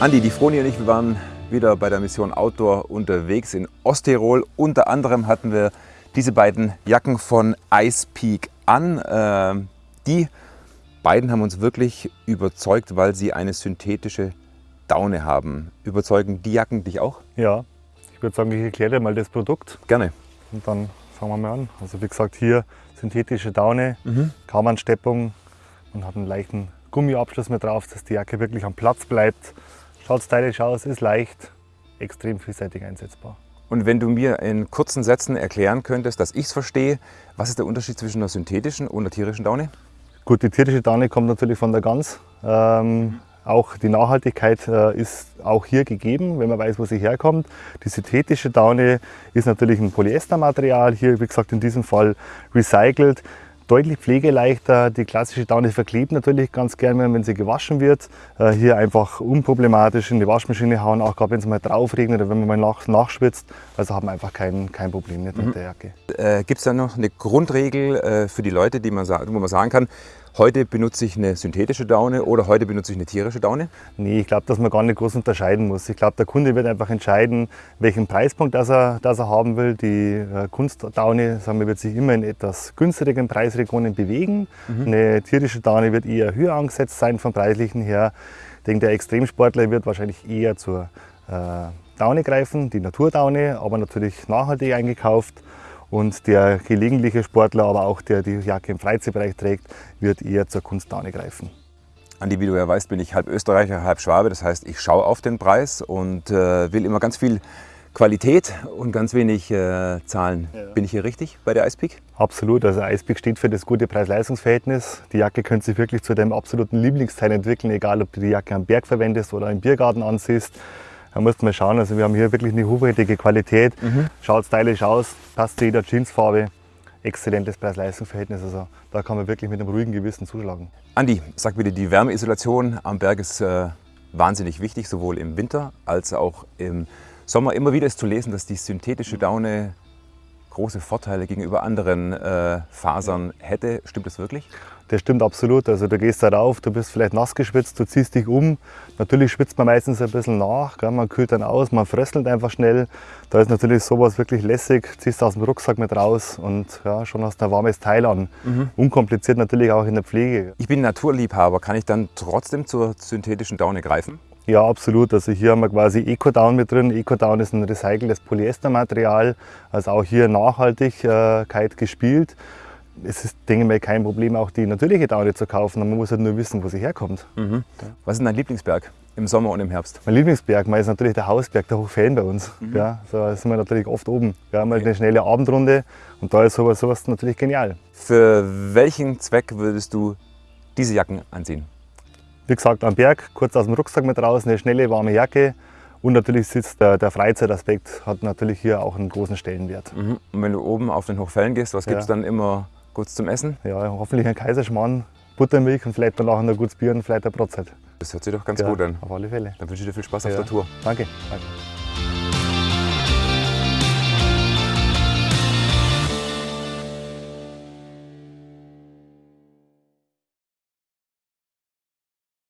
Andi, die Froni und ich, wir waren wieder bei der Mission Outdoor unterwegs in Osttirol. Unter anderem hatten wir diese beiden Jacken von Ice Peak an. Äh, die beiden haben uns wirklich überzeugt, weil sie eine synthetische Daune haben. Überzeugen die Jacken dich auch? Ja, ich würde sagen, ich erkläre dir mal das Produkt. Gerne. Und dann fangen wir mal an. Also wie gesagt, hier synthetische Daune, mhm. Kaumansteppung und hat einen leichten Gummiabschluss mit drauf, dass die Jacke wirklich am Platz bleibt. Schaut stylisch aus, ist leicht, extrem vielseitig einsetzbar. Und wenn du mir in kurzen Sätzen erklären könntest, dass ich es verstehe, was ist der Unterschied zwischen einer synthetischen und einer tierischen Daune? Gut, die tierische Daune kommt natürlich von der Gans. Ähm, auch die Nachhaltigkeit äh, ist auch hier gegeben, wenn man weiß, wo sie herkommt. Die synthetische Daune ist natürlich ein Polyestermaterial, hier wie gesagt in diesem Fall recycelt deutlich pflegeleichter. Die klassische Daune verklebt natürlich ganz gerne, wenn sie gewaschen wird. Äh, hier einfach unproblematisch in die Waschmaschine hauen, auch gerade wenn es mal drauf regnet oder wenn man mal nach, nachschwitzt. Also haben wir einfach kein, kein Problem mit mhm. der Jacke. Äh, Gibt es da noch eine Grundregel äh, für die Leute, die man, wo man sagen kann, heute benutze ich eine synthetische Daune oder heute benutze ich eine tierische Daune? Nee, ich glaube, dass man gar nicht groß unterscheiden muss. Ich glaube, der Kunde wird einfach entscheiden, welchen Preispunkt das er, das er haben will. Die äh, Kunstdaune sagen wir, wird sich immer in etwas günstigeren Preisregionen bewegen. Mhm. Eine tierische Daune wird eher höher angesetzt sein vom preislichen her. Ich denke, der Extremsportler wird wahrscheinlich eher zur äh, Daune greifen, die Naturdaune, aber natürlich nachhaltig eingekauft. Und der gelegentliche Sportler, aber auch der die Jacke im Freizeitbereich trägt, wird eher zur Kunstdaune greifen. Andi, wie du ja weißt, bin ich halb Österreicher, halb Schwabe. Das heißt, ich schaue auf den Preis und äh, will immer ganz viel Qualität und ganz wenig äh, Zahlen. Ja. Bin ich hier richtig bei der Icepeak? Absolut. Also Icepeak steht für das gute Preis-Leistungs-Verhältnis. Die Jacke könnte sich wirklich zu deinem absoluten Lieblingsteil entwickeln, egal ob du die Jacke am Berg verwendest oder im Biergarten ansiehst. Da musst du mal schauen, also wir haben hier wirklich eine hochwertige Qualität, mhm. schaut stylisch aus, passt zu jeder Jeansfarbe, exzellentes Preis-Leistungs-Verhältnis, also da kann man wirklich mit einem ruhigen Gewissen zuschlagen. Andi, sag bitte, die Wärmeisolation am Berg ist äh, wahnsinnig wichtig, sowohl im Winter als auch im Sommer. Immer wieder ist zu lesen, dass die synthetische Daune große Vorteile gegenüber anderen äh, Fasern hätte. Stimmt das wirklich? Das stimmt absolut. Also du gehst da rauf, du bist vielleicht nass geschwitzt, du ziehst dich um. Natürlich schwitzt man meistens ein bisschen nach, gell? man kühlt dann aus, man fröstelt einfach schnell. Da ist natürlich sowas wirklich lässig, ziehst aus dem Rucksack mit raus und ja, schon hast du ein warmes Teil an. Mhm. Unkompliziert natürlich auch in der Pflege. Ich bin Naturliebhaber, kann ich dann trotzdem zur synthetischen Daune greifen? Ja, absolut. Also hier haben wir quasi EcoDown mit drin. EcoDown ist ein recyceltes Polyestermaterial, also auch hier Nachhaltigkeit gespielt es ist, denke ich mal, kein Problem, auch die natürliche Daune zu kaufen. Man muss halt nur wissen, wo sie herkommt. Mhm. Was ist dein Lieblingsberg im Sommer und im Herbst? Mein Lieblingsberg ist natürlich der Hausberg, der Hochfällen bei uns. Mhm. Ja, so da sind wir natürlich oft oben. Wir haben halt eine schnelle Abendrunde und da ist sowas, sowas natürlich genial. Für welchen Zweck würdest du diese Jacken anziehen? Wie gesagt, am Berg, kurz aus dem Rucksack mit raus, eine schnelle, warme Jacke. Und natürlich sitzt der, der Freizeitaspekt hat natürlich hier auch einen großen Stellenwert. Mhm. Und wenn du oben auf den Hochfällen gehst, was gibt es dann immer Kurz zum Essen? Ja, hoffentlich ein Kaiserschmarrn, Buttermilch und vielleicht danach ein gutes Bier und vielleicht ein Brotzeit. Das hört sich doch ganz ja, gut an. Auf alle Fälle. Dann wünsche ich dir viel Spaß ja. auf der Tour. Danke. Danke.